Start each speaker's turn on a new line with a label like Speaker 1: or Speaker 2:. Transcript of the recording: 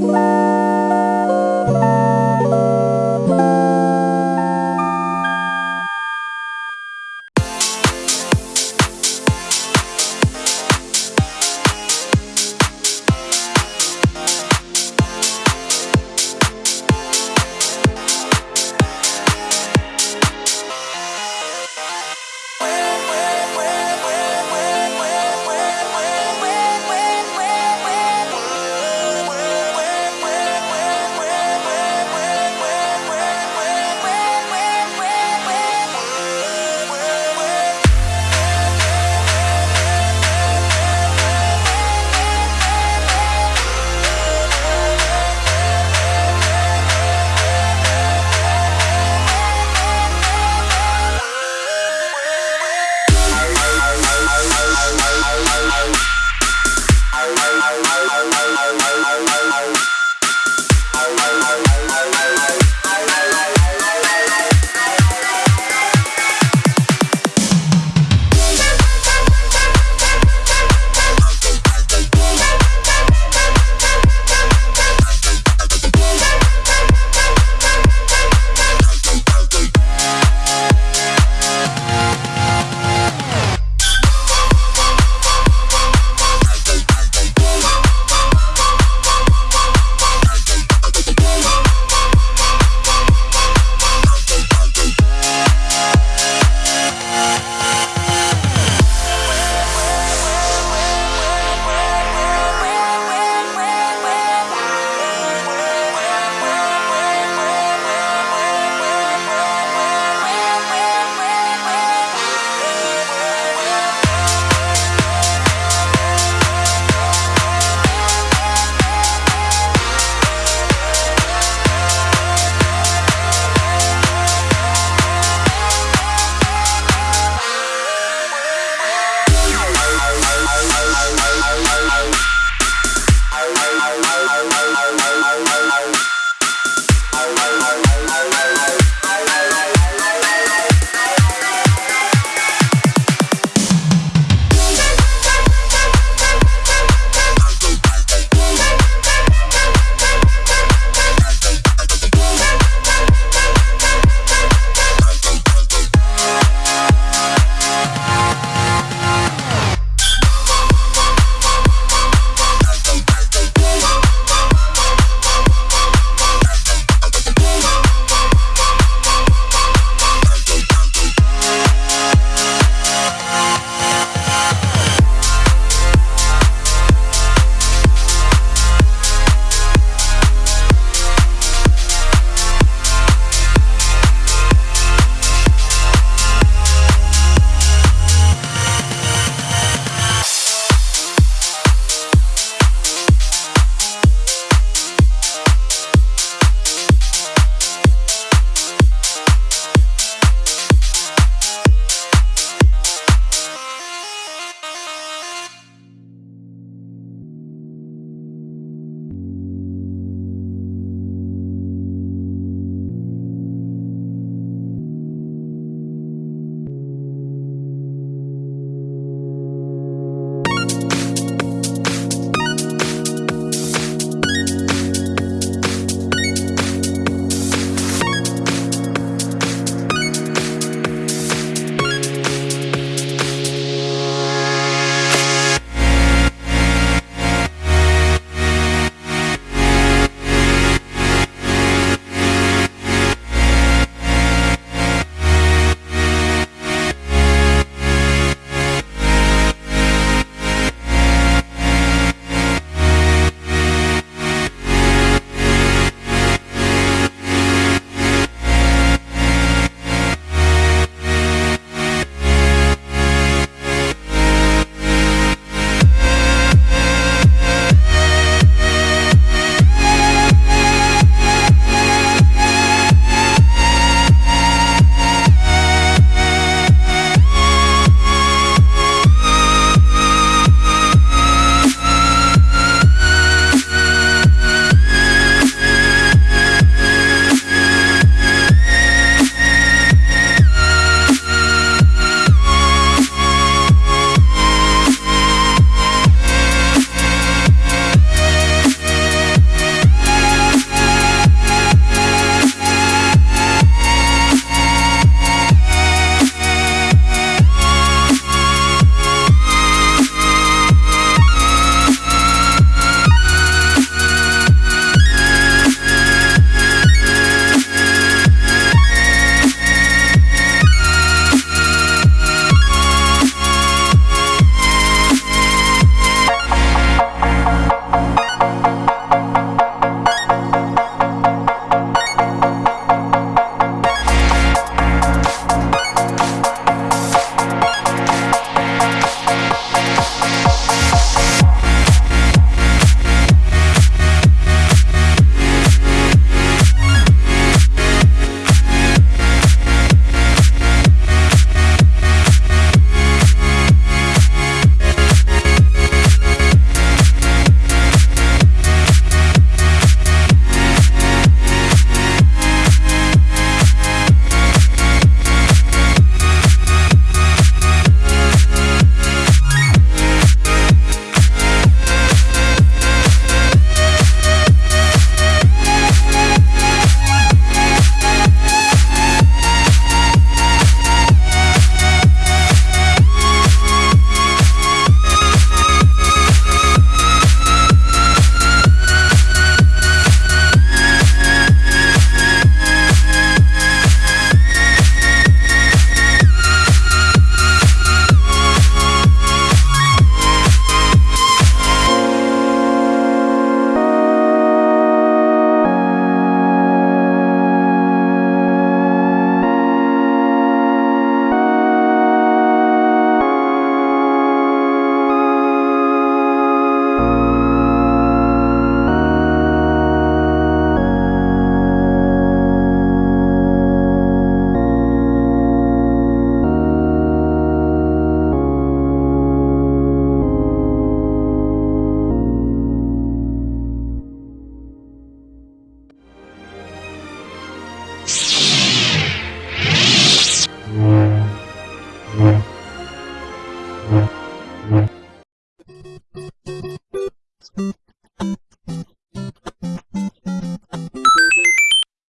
Speaker 1: Bye.